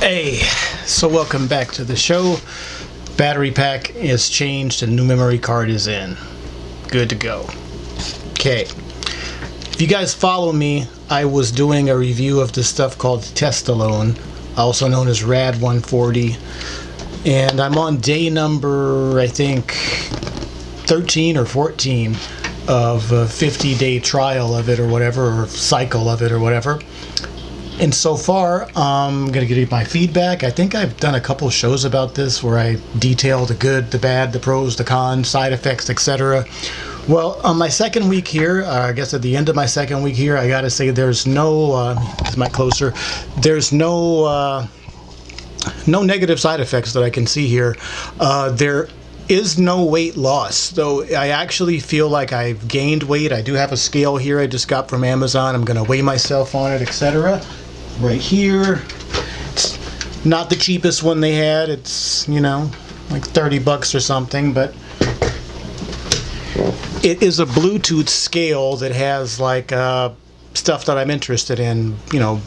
Hey, so welcome back to the show. Battery pack is changed and new memory card is in. Good to go. Okay. If you guys follow me, I was doing a review of this stuff called Testolone, also known as Rad 140. And I'm on day number, I think, 13 or 14 of a 50 day trial of it or whatever, or cycle of it or whatever and so far I'm gonna give you my feedback. I think I've done a couple shows about this where I detail the good the bad the pros the cons side effects etc well on my second week here uh, I guess at the end of my second week here I gotta say there's no uh, this mic closer. There's no uh, no negative side effects that I can see here. Uh, there is no weight loss though I actually feel like I've gained weight. I do have a scale here I just got from Amazon. I'm gonna weigh myself on it etc right here. It's not the cheapest one they had. It's, you know, like 30 bucks or something, but it is a Bluetooth scale that has like uh, stuff that I'm interested in, you know,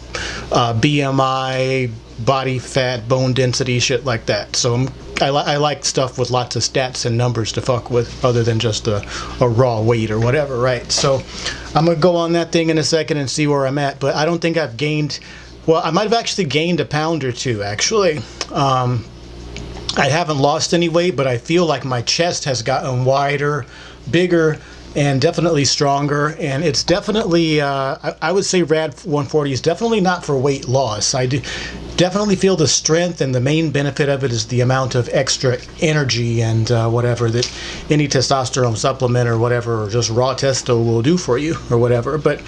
uh, BMI, body fat, bone density, shit like that. So I'm, I, li I, like stuff with lots of stats and numbers to fuck with other than just a, a raw weight or whatever, right? So I'm to go on that thing in a second and see where I'm at, but I don't think I've gained well, I might have actually gained a pound or two, actually. Um, I haven't lost any weight, but I feel like my chest has gotten wider, bigger, and definitely stronger. And it's definitely, uh, I, I, would say Rad 140 is definitely not for weight loss. I do definitely feel the strength, and the main benefit of it is the amount of extra energy and uh, whatever that any testosterone supplement or whatever, or just raw testo will do for you or whatever. But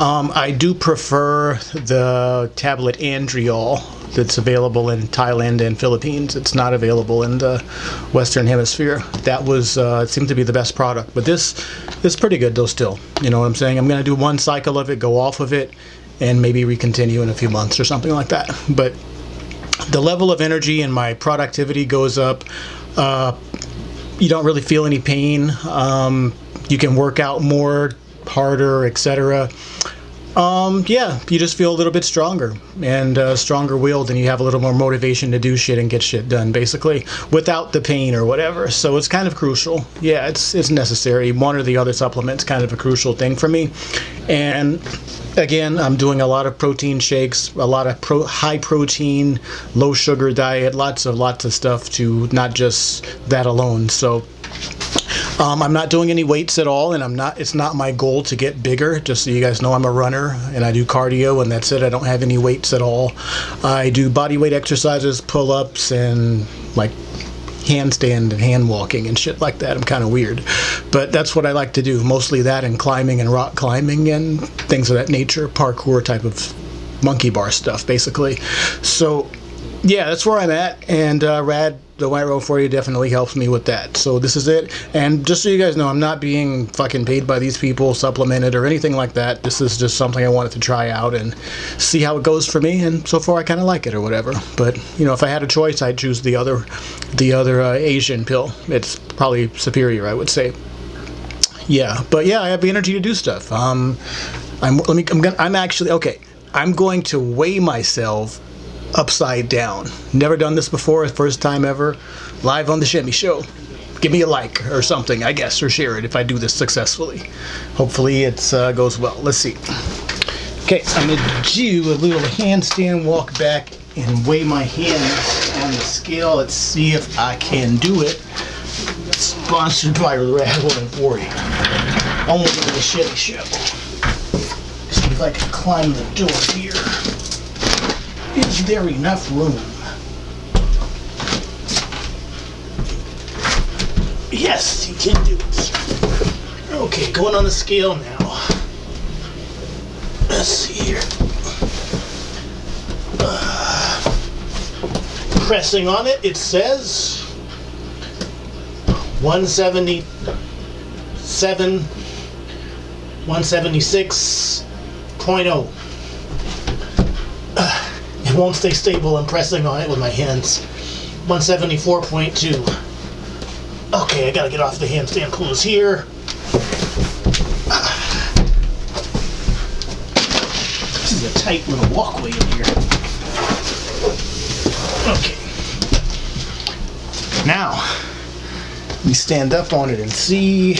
um, I do prefer the tablet Andriol that's available in Thailand and Philippines. It's not available in the Western Hemisphere. That was uh, it seemed to be the best product, but this is pretty good though. Still, you know what I'm saying? I'm going to do one cycle of it, go off of it, and maybe recontinue in a few months or something like that. But the level of energy and my productivity goes up. Uh, you don't really feel any pain. Um, you can work out more, harder, etc. Um, yeah, you just feel a little bit stronger and uh, stronger willed, and you have a little more motivation to do shit and get shit done, basically, without the pain or whatever. So it's kind of crucial. Yeah, it's it's necessary. One or the other supplement's kind of a crucial thing for me. And again, I'm doing a lot of protein shakes, a lot of pro high protein, low sugar diet, lots of lots of stuff to not just that alone. So um, I'm not doing any weights at all, and I'm not. It's not my goal to get bigger. Just so you guys know, I'm a runner, and I do cardio, and that's it. I don't have any weights at all. I do body weight exercises, pull-ups, and like handstand and hand walking and shit like that. I'm kind of weird, but that's what I like to do. Mostly that and climbing and rock climbing and things of that nature, parkour type of monkey bar stuff, basically. So yeah, that's where I'm at, and uh, Rad the White Row for you definitely helps me with that. So this is it. And just so you guys know, I'm not being fucking paid by these people, supplemented or anything like that. This is just something I wanted to try out and see how it goes for me. And so far, I kind of like it or whatever. But you know, if I had a choice, I'd choose the other, the other uh, Asian pill. It's probably superior, I would say. Yeah, but yeah, I have the energy to do stuff. Um, I'm let me. I'm gonna. I'm actually okay. I'm going to weigh myself upside down. Never done this before, first time ever. Live on the Shimmy Show. Give me a like or something, I guess, or share it if I do this successfully. Hopefully it uh, goes well. Let's see. Okay, I'm to do a little handstand walk back and weigh my hands on the scale. Let's see if I can do it. Sponsored by Rad 140. Only on the Shimmy Show. See if I can climb the door here. Is there enough room? Yes, you can do it. Okay, going on the scale now. Let's see here. Uh, pressing on it, it says 177, 176.0 won't stay stable. I'm pressing on it with my hands. 174.2. Okay, I gotta get off the handstand pose here. This is a tight little walkway in here. Okay. Now, we stand up on it and see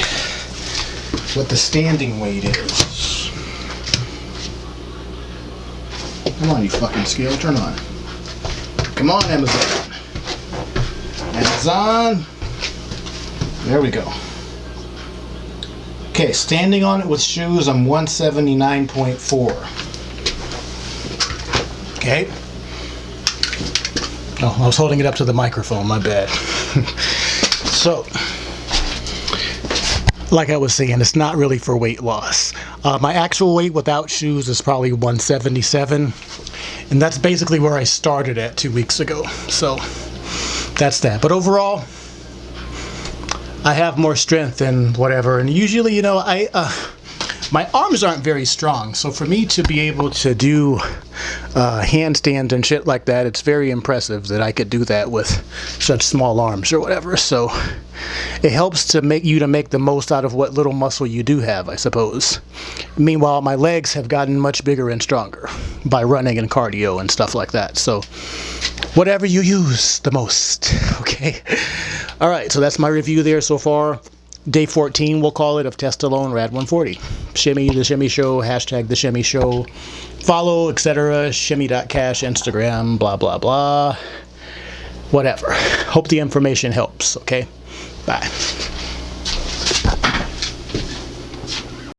what the standing weight is. Come on, you fucking scale, turn on. Come on, Amazon. Amazon. There we go. Okay, standing on it with shoes, I'm 179.4. Okay. Oh, I was holding it up to the microphone, my bad. so, like I was saying, it's not really for weight loss. Uh, my actual weight without shoes is probably 177, and that's basically where I started at two weeks ago. So, that's that. But overall, I have more strength and whatever. And usually, you know, I uh, my arms aren't very strong, so for me to be able to do uh, handstands and shit like that, it's very impressive that I could do that with such small arms or whatever. So it helps to make you to make the most out of what little muscle you do have, I suppose. Meanwhile, my legs have gotten much bigger and stronger by running and cardio and stuff like that. So whatever you use the most, okay? All right, so that's my review there so far. Day 14, we'll call it, of Testolone Rad 140. Shimmy, The Shimmy Show, hashtag The Shimmy Show. Follow, etc. Shimmy.cash, Instagram, blah, blah, blah. Whatever. Hope the information helps, okay? Bye.